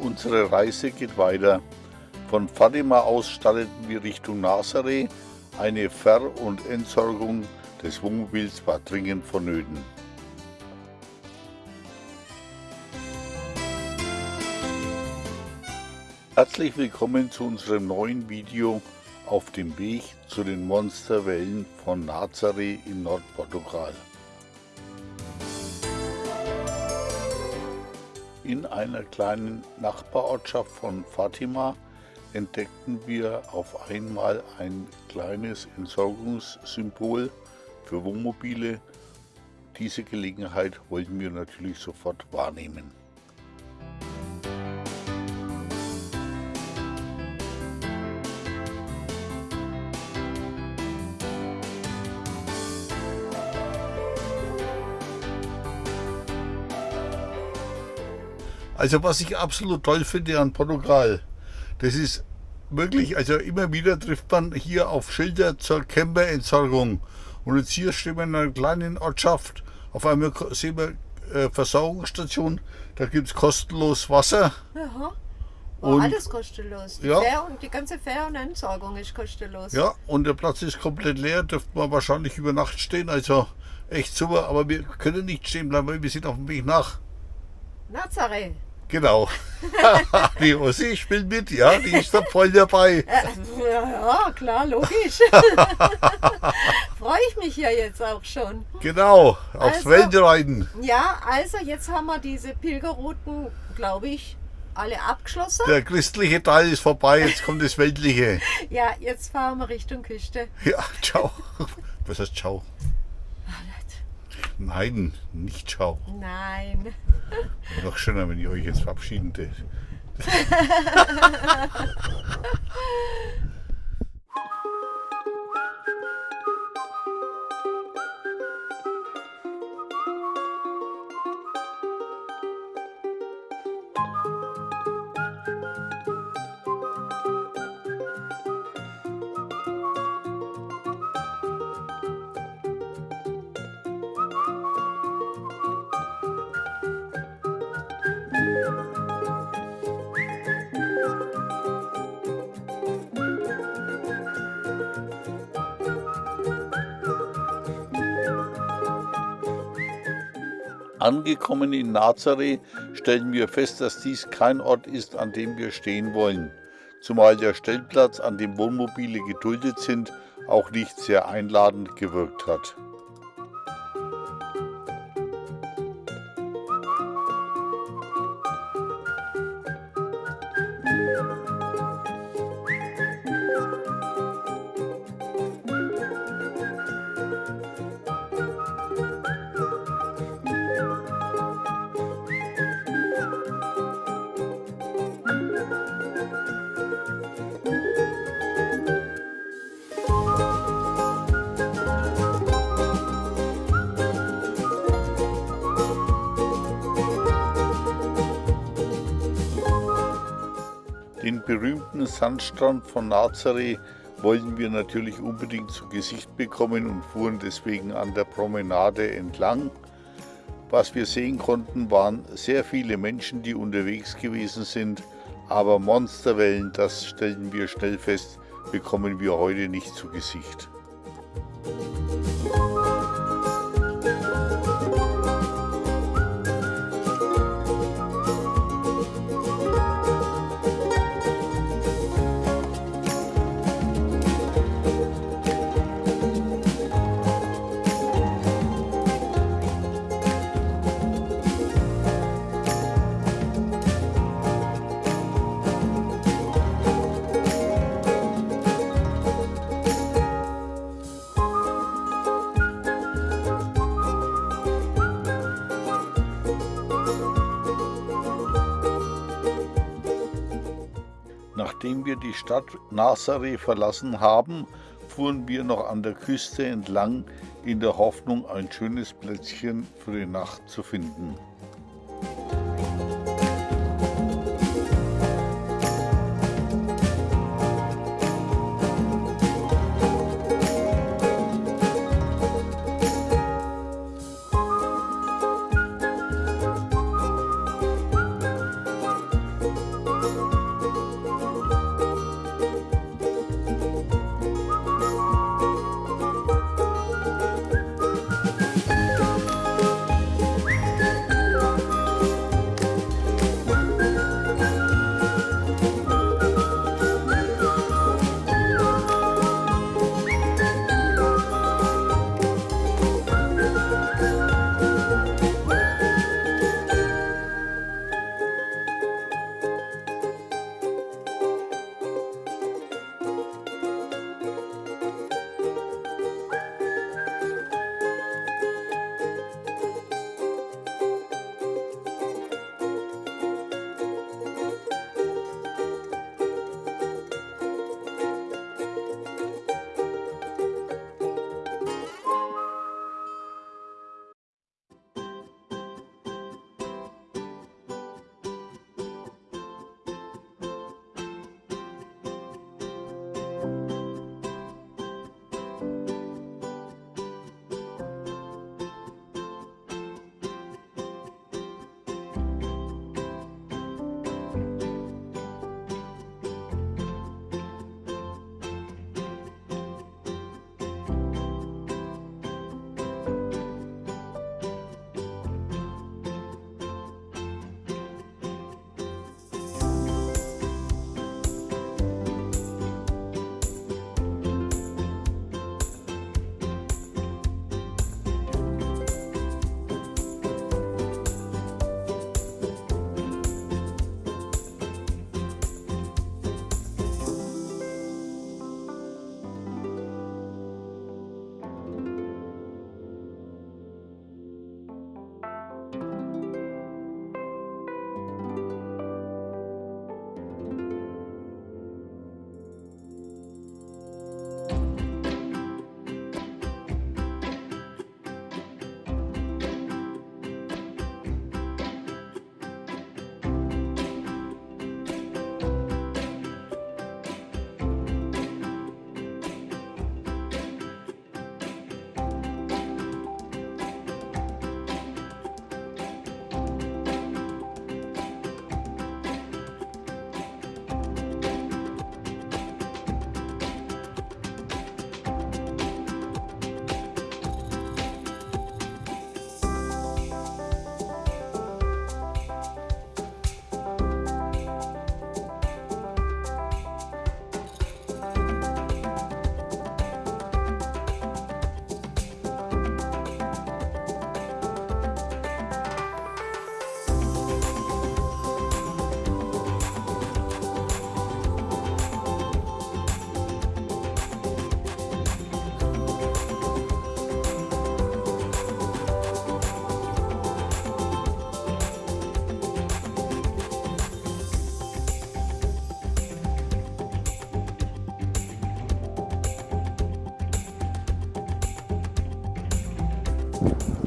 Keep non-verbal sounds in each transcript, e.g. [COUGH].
Unsere Reise geht weiter. Von Fatima aus starteten wir Richtung Nazareth. Eine Ver- und Entsorgung des Wohnmobils war dringend vonnöten. Herzlich willkommen zu unserem neuen Video auf dem Weg zu den Monsterwellen von Nazareth in Nordportugal. In einer kleinen Nachbarortschaft von Fatima entdeckten wir auf einmal ein kleines Entsorgungssymbol für Wohnmobile. Diese Gelegenheit wollten wir natürlich sofort wahrnehmen. Also was ich absolut toll finde an Portugal, das ist wirklich, also immer wieder trifft man hier auf Schilder zur Camperentsorgung. Und jetzt hier stehen wir in einer kleinen Ortschaft, auf einmal sehen wir äh, Versorgungsstation, da gibt es kostenlos Wasser. Aha. Und- Und alles kostenlos. Die, Ja. Fähr und, die ganze Fähr- und Entsorgung ist kostenlos. Ja, und der Platz ist komplett leer, dürfte man wahrscheinlich über Nacht stehen, also echt super, aber wir können nicht stehen bleiben, weil wir sind auf dem Weg nach. Nazareth. Genau. [LAUGHS] die Ossi spielt mit, ja, die ist da voll dabei. Äh, ja, ja, klar, logisch. [LAUGHS] Freue ich mich ja jetzt auch schon. Genau, aufs Also- Weltreiten. Ja, also jetzt haben wir diese Pilgerrouten, glaube ich, alle abgeschlossen. Der christliche Teil ist vorbei, jetzt kommt das weltliche. [LAUGHS] Ja, jetzt fahren wir Richtung Küste. Ja, ciao. Was heißt ciao? Nein, nicht ciao. Nein. Noch schöner, wenn ich euch jetzt verabschieden tät. [LAUGHS] Angekommen in Nazareth stellen wir fest, dass dies kein Ort ist, an dem wir stehen wollen, zumal der Stellplatz, an dem Wohnmobile geduldet sind, auch nicht sehr einladend gewirkt hat. Berühmten Sandstrand von Nazareth wollten wir natürlich unbedingt zu Gesicht bekommen und fuhren deswegen an der Promenade entlang. Was wir sehen konnten, waren sehr viele Menschen, die unterwegs gewesen sind, aber Monsterwellen, das stellten wir schnell fest, bekommen wir heute nicht zu Gesicht. Nachdem wir die Stadt Nazareth verlassen haben, fuhren wir noch an der Küste entlang, in der Hoffnung, ein schönes Plätzchen für die Nacht zu finden.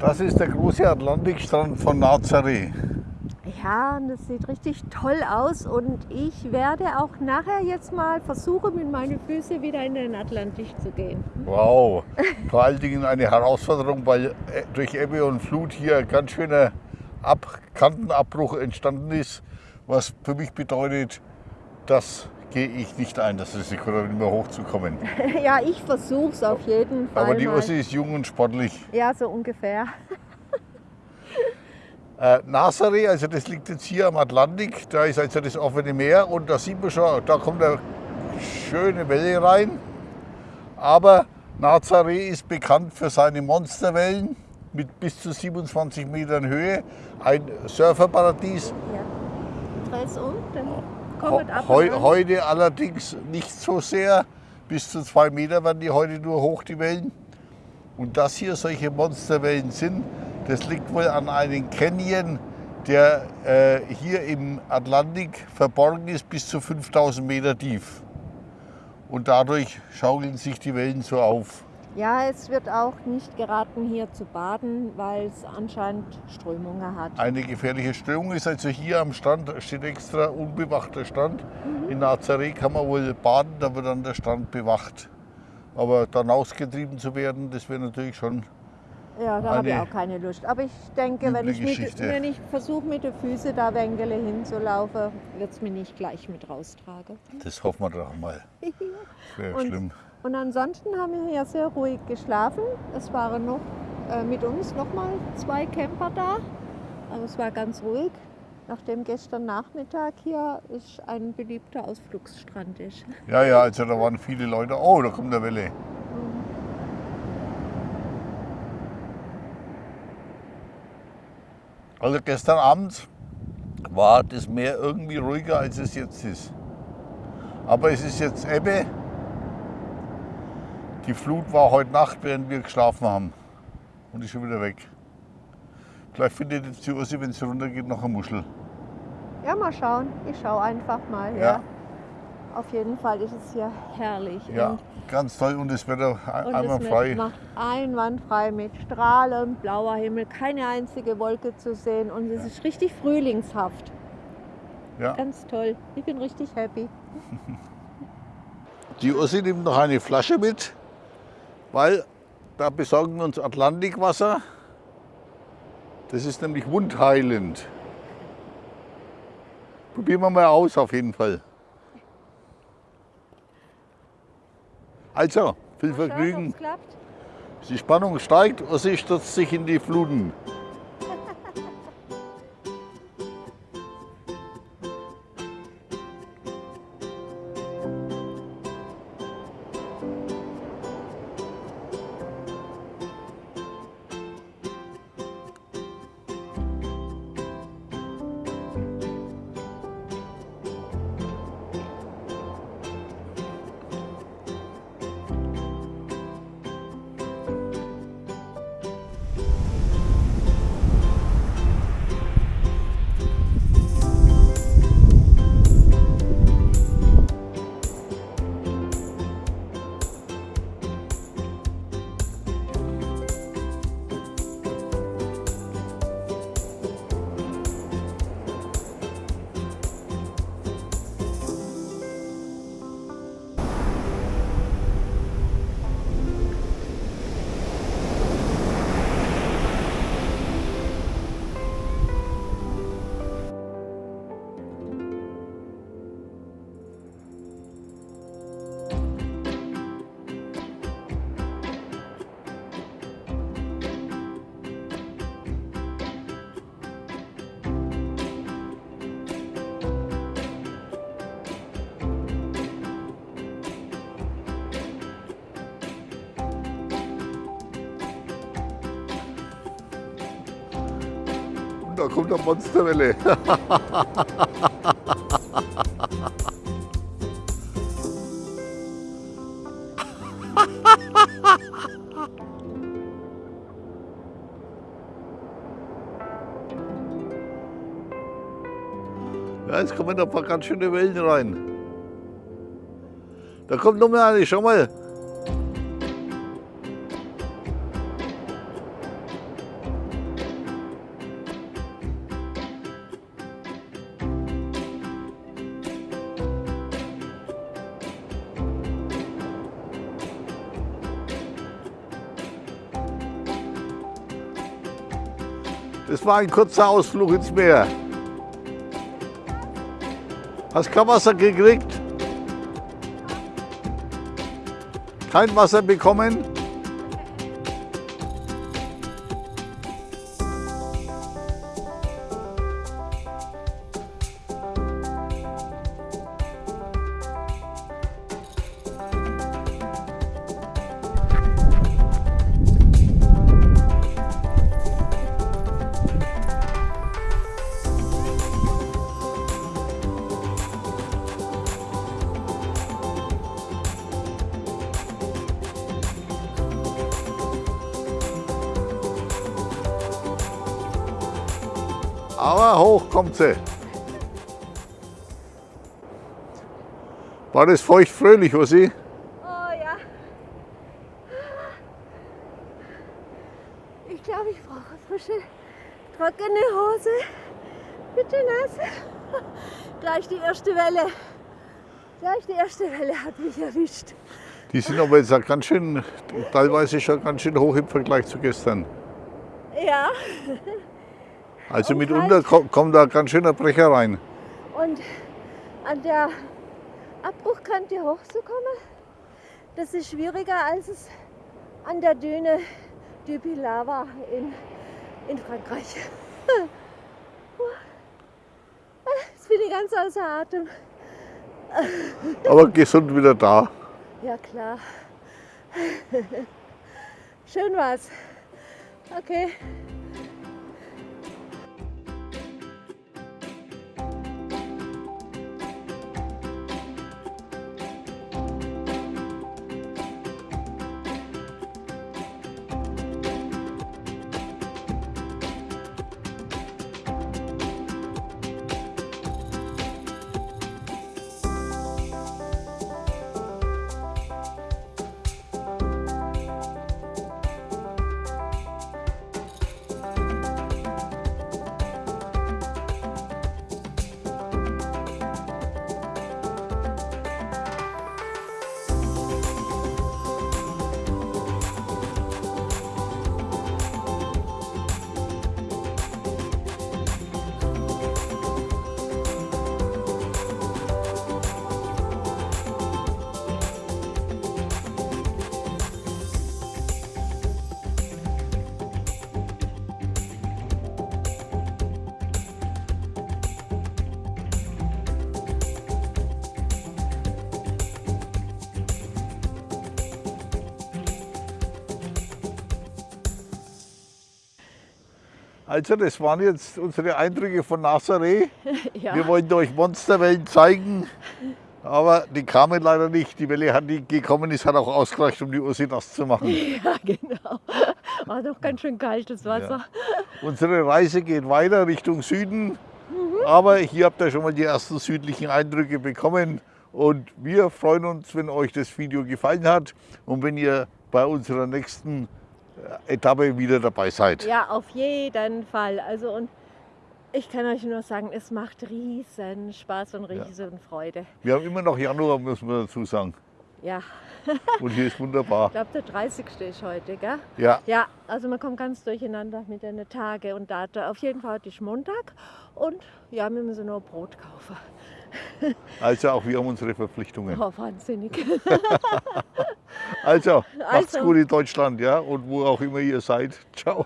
Das ist der große Atlantikstrand von Nazaré. Ja, das sieht richtig toll aus und ich werde auch nachher jetzt mal versuchen, mit meinen Füßen wieder in den Atlantik zu gehen. Wow, vor allen Dingen eine Herausforderung, weil äh, durch Ebbe und Flut hier ein ganz schöner Ab Kantenabbruch entstanden ist, was für mich bedeutet, das gehe ich nicht ein, das Risiko, da nicht mehr hochzukommen. [LAUGHS] ja, ich versuche es auf jeden Fall. Aber die mal. Ossi ist jung und sportlich. Ja, so ungefähr. [LAUGHS] Äh, Nazaré, also das liegt jetzt hier am Atlantik, da ist also das offene Meer und da sieht man schon, da kommt eine schöne Welle rein. Aber Nazaré ist bekannt für seine Monsterwellen mit bis zu 27 Metern Höhe, ein Surferparadies. Ja. Dreh's um, dann kommt ab. heu heute allerdings nicht so sehr, bis zu zwei Meter werden die heute nur hoch, die Wellen. Und dass hier solche Monsterwellen sind, das liegt wohl an einem Canyon, der äh, hier im Atlantik verborgen ist, bis zu 5000 Meter tief. Und dadurch schaukeln sich die Wellen so auf. Ja, es wird auch nicht geraten, hier zu baden, weil es anscheinend Strömungen hat. Eine gefährliche Strömung ist also hier am Strand, steht extra unbewachter Strand. In Nazaré kann man wohl baden, da wird dann der Strand bewacht. Aber dann ausgetrieben zu werden, das wäre natürlich schon Ja, da habe ich auch keine Lust. Aber ich denke, wenn ich, mit, wenn ich versuche, mit den Füßen da Wängele hinzulaufen, wird es mir nicht gleich mit raustragen. Das hoffen wir doch mal. [LAUGHS] Das wäre schlimm. Und ansonsten haben wir hier sehr ruhig geschlafen. Es waren noch äh, mit uns noch mal zwei Camper da. Aber es war ganz ruhig, nachdem gestern Nachmittag hier ist ein beliebter Ausflugsstrand ist. Ja, ja, also da waren viele Leute. Oh, da kommt eine Welle. Also gestern Abend war das Meer irgendwie ruhiger, als es jetzt ist. Aber es ist jetzt Ebbe. Die Flut war heute Nacht, während wir geschlafen haben. Und ist schon wieder weg. Vielleicht findet jetzt die Ursi, wenn sie runtergeht, noch eine Muschel. Ja, mal schauen. Ich schaue einfach mal. Ja. Ja. Auf jeden Fall ist es hier herrlich. Ja, Und, ganz toll und das Wetter und einmal es frei. macht einwandfrei mit strahlend blauer Himmel, keine einzige Wolke zu sehen. Und es ist richtig frühlingshaft. Ja. Ganz toll. Ich bin richtig happy. [LAUGHS] Die Ursi nimmt noch eine Flasche mit, weil da besorgen wir uns Atlantikwasser. Das ist nämlich wundheilend. Probieren wir mal aus auf jeden Fall. Also, viel Vergnügen. Die Spannung steigt, Ursi stürzt sich in die Fluten. Da kommt eine Monsterwelle. [LAUGHS] Ja, jetzt kommen da ein paar ganz schöne Wellen rein. Da kommt noch mal eine, schau mal. Das war ein kurzer Ausflug ins Meer. Hast kein Wasser gekriegt? Kein Wasser bekommen? Aber hoch kommt sie. War das feucht fröhlich, Ossi? Oh ja. Ich glaube, ich brauche frische, trockene Hose. Bitte nass. Gleich die erste Welle. Gleich die erste Welle hat mich erwischt. Die sind aber jetzt auch ganz schön, teilweise schon ganz schön hoch im Vergleich zu gestern. Ja. Also Und mitunter kommt da ganz schöner Brecher rein. Und an der Abbruchkante hochzukommen, das ist schwieriger, als es an der Düne du Pilat war in, in Frankreich. [LAUGHS] Jetzt bin ich ganz außer Atem. [LAUGHS] Aber gesund wieder da. Ja klar. [LAUGHS] Schön war's. Okay. Also das waren jetzt unsere Eindrücke von Nazaré. [LAUGHS] Ja. Wir wollten euch Monsterwellen zeigen, aber die kamen leider nicht. Die Welle, hat, die gekommen ist, hat auch ausgereicht, um die Ursi nass zu machen. [LAUGHS] ja, genau. War doch ganz schön kaltes Wasser. [LAUGHS] Unsere Reise geht weiter Richtung Süden, aber hier habt ihr schon mal die ersten südlichen Eindrücke bekommen. Und wir freuen uns, wenn euch das Video gefallen hat und wenn ihr bei unserer nächsten Etappe wieder dabei seid. Ja, auf jeden Fall. Also und ich kann euch nur sagen, es macht riesen Spaß und riesen Freude. Wir haben immer noch Januar, müssen wir dazu sagen. Ja, Und hier ist wunderbar. ich glaube der 30. ist heute, gell? Ja, Ja, also man kommt ganz durcheinander mit den Tage und Daten. Auf jeden Fall heute ist Montag und ja, wir müssen noch Brot kaufen. Also auch wir haben unsere Verpflichtungen. Oh, wahnsinnig. [LAUGHS] Also, macht's Also. gut in Deutschland, ja, und wo auch immer ihr seid. Ciao.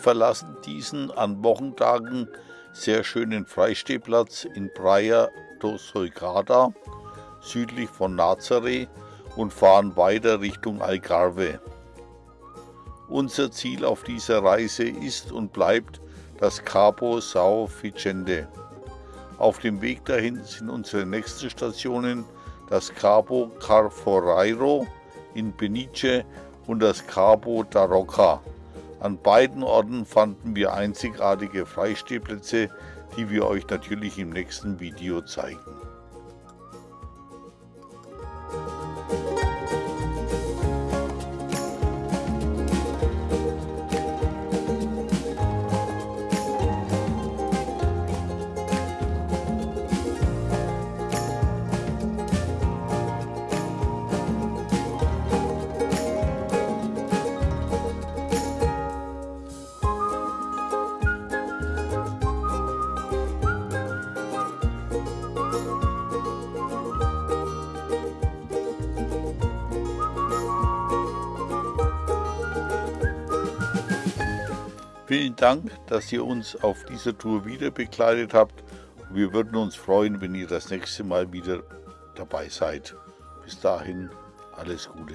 Verlassen diesen an Wochentagen sehr schönen Freistehplatz in Praia do Soigada, südlich von Nazaré und fahren weiter Richtung Algarve. Unser Ziel auf dieser Reise ist und bleibt das Cabo São Vicente. Auf dem Weg dahin sind unsere nächsten Stationen das Cabo Carforeiro in Benice und das Cabo da Roca. An beiden Orten fanden wir einzigartige Freistehplätze, die wir euch natürlich im nächsten Video zeigen. Dank, dass ihr uns auf dieser Tour wieder begleitet habt. Wir würden uns freuen, wenn ihr das nächste Mal wieder dabei seid. Bis dahin, alles Gute.